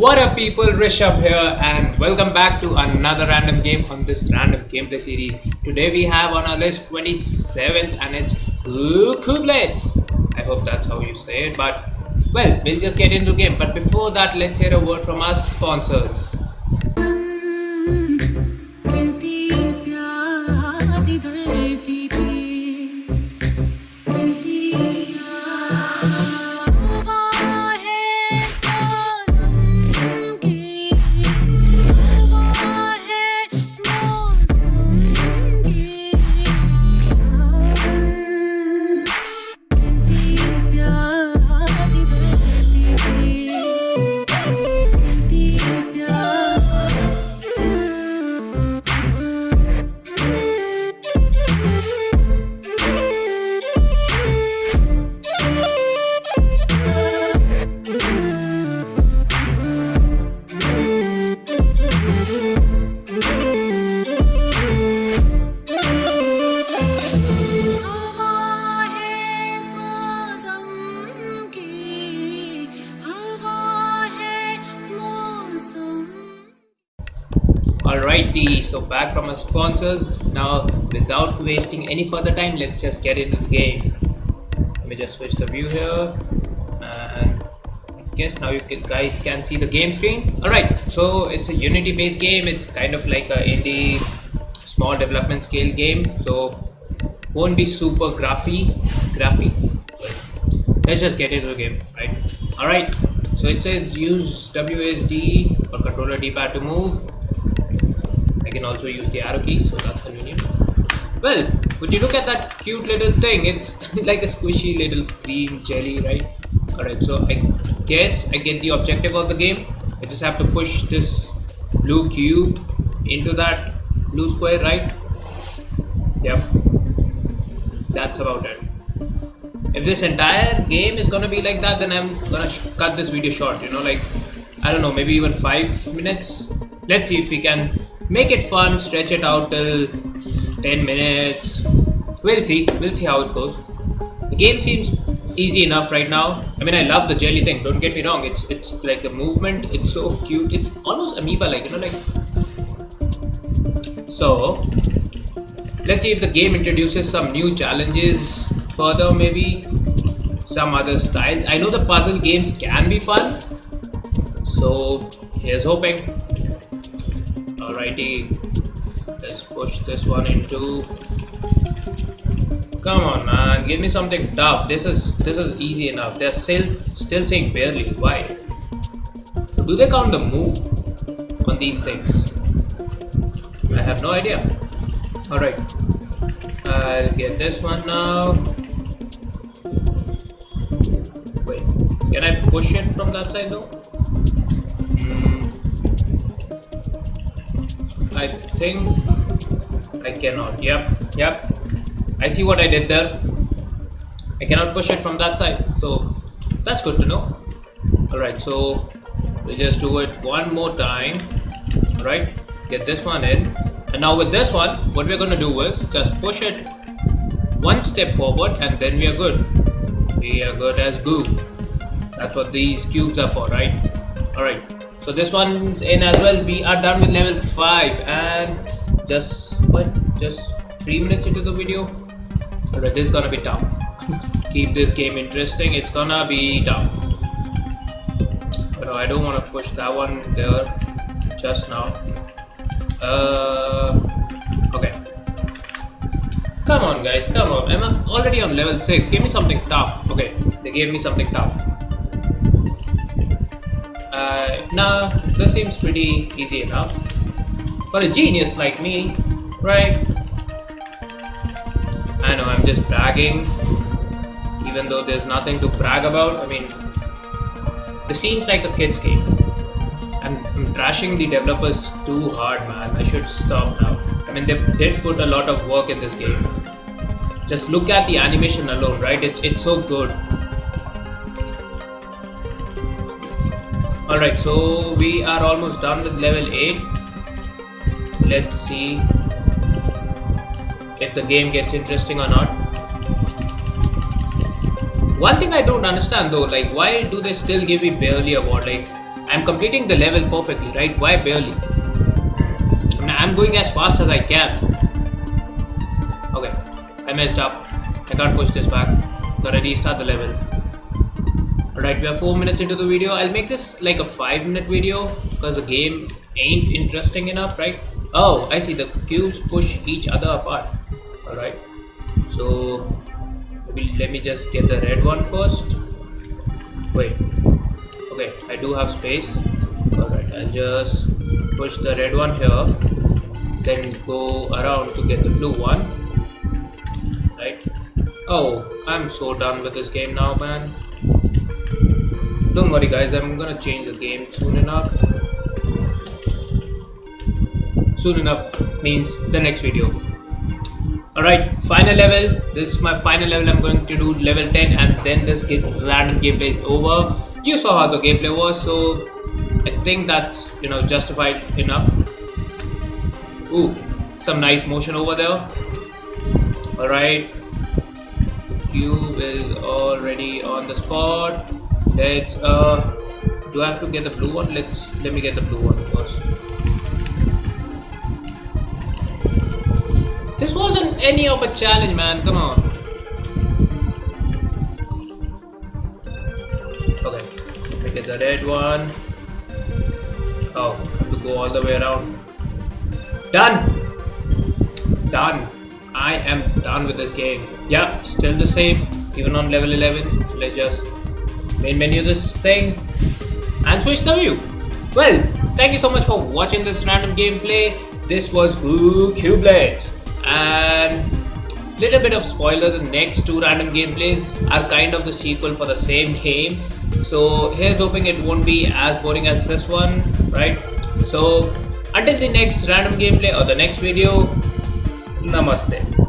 What up people, Rishabh here and welcome back to another random game on this random gameplay series. Today we have on our list 27th and it's Cubelets. I hope that's how you say it but well, we'll just get into game. But before that, let's hear a word from our sponsors. So back from our sponsors. Now, without wasting any further time, let's just get into the game. Let me just switch the view here, and I guess now you can, guys can see the game screen. Alright, so it's a Unity-based game. It's kind of like a indie, small development scale game. So won't be super graphy, graphy. Let's just get into the game, right? Alright, so it says use WSD or controller D-pad to move. I can also use the arrow keys, so that's convenient. Well, would you look at that cute little thing? It's like a squishy little green jelly, right? Alright, so I guess I get the objective of the game. I just have to push this blue cube into that blue square, right? Yep. That's about it. If this entire game is gonna be like that, then I'm gonna cut this video short, you know, like I don't know, maybe even five minutes. Let's see if we can make it fun, stretch it out till 10 minutes. We'll see, we'll see how it goes. The game seems easy enough right now. I mean, I love the jelly thing, don't get me wrong, it's it's like the movement, it's so cute, it's almost amoeba like, you know, like. So, let's see if the game introduces some new challenges further, maybe some other styles. I know the puzzle games can be fun, so here's hoping. Alrighty, let's push this one into. Come on, man, give me something tough. This is this is easy enough. They're still still saying barely. Why? Do they count the move on these things? I have no idea. Alright, I'll get this one now. Wait, can I push it from that side though? Hmm. I think I cannot. Yep, yep. I see what I did there. I cannot push it from that side, so that's good to know. Alright, so we'll just do it one more time. Alright, get this one in. And now with this one, what we're gonna do is just push it one step forward and then we are good. We are good as goo. That's what these cubes are for, right? Alright. So this one's in as well. We are done with level 5 and just what? Just 3 minutes into the video. Alright, this is gonna be tough. Keep this game interesting. It's gonna be tough. But I don't want to push that one there just now. Uh, okay. Come on, guys, come on. I'm already on level 6. Give me something tough. Okay, they gave me something tough. Uh, nah, this seems pretty easy enough. For a genius like me, right? I know, I'm just bragging. Even though there's nothing to brag about. I mean, this seems like a kid's game. I'm, I'm trashing the developers too hard, man. I should stop now. I mean, they did put a lot of work in this game. Just look at the animation alone, right? It's it's so good. Alright, so we are almost done with level 8. Let's see if the game gets interesting or not. One thing I don't understand though, like why do they still give me barely award? Like I'm completing the level perfectly, right? Why barely? I'm going as fast as I can. Okay, I messed up. I can't push this back. Gotta restart the level. Alright, we are 4 minutes into the video. I'll make this like a 5 minute video because the game ain't interesting enough, right? Oh, I see the cubes push each other apart. Alright, so maybe let me just get the red one first. Wait, okay, I do have space. Alright, I'll just push the red one here, then go around to get the blue one. Right? Oh, I'm so done with this game now, man. Don't worry, guys, I'm gonna change the game soon enough. Soon enough means the next video. Alright final level. This is my final level. I'm going to do level 10 and then this game, random gameplay is over. You saw how the gameplay was so I think that's you know justified enough. Ooh some nice motion over there. Alright. Cube is already on the spot let's uh do I have to get the blue one let's let me get the blue one first This wasn't any of a challenge, man. Come on. Okay, let me get the red one. Oh, to go all the way around. Done! Done. I am done with this game. Yeah, still the same. Even on level 11. Let's just main menu this thing and switch the view. Well, thank you so much for watching this random gameplay. This was Goo Cubelets and little bit of spoiler the next two random gameplays are kind of the sequel for the same game so here's hoping it won't be as boring as this one right so until the next random gameplay or the next video namaste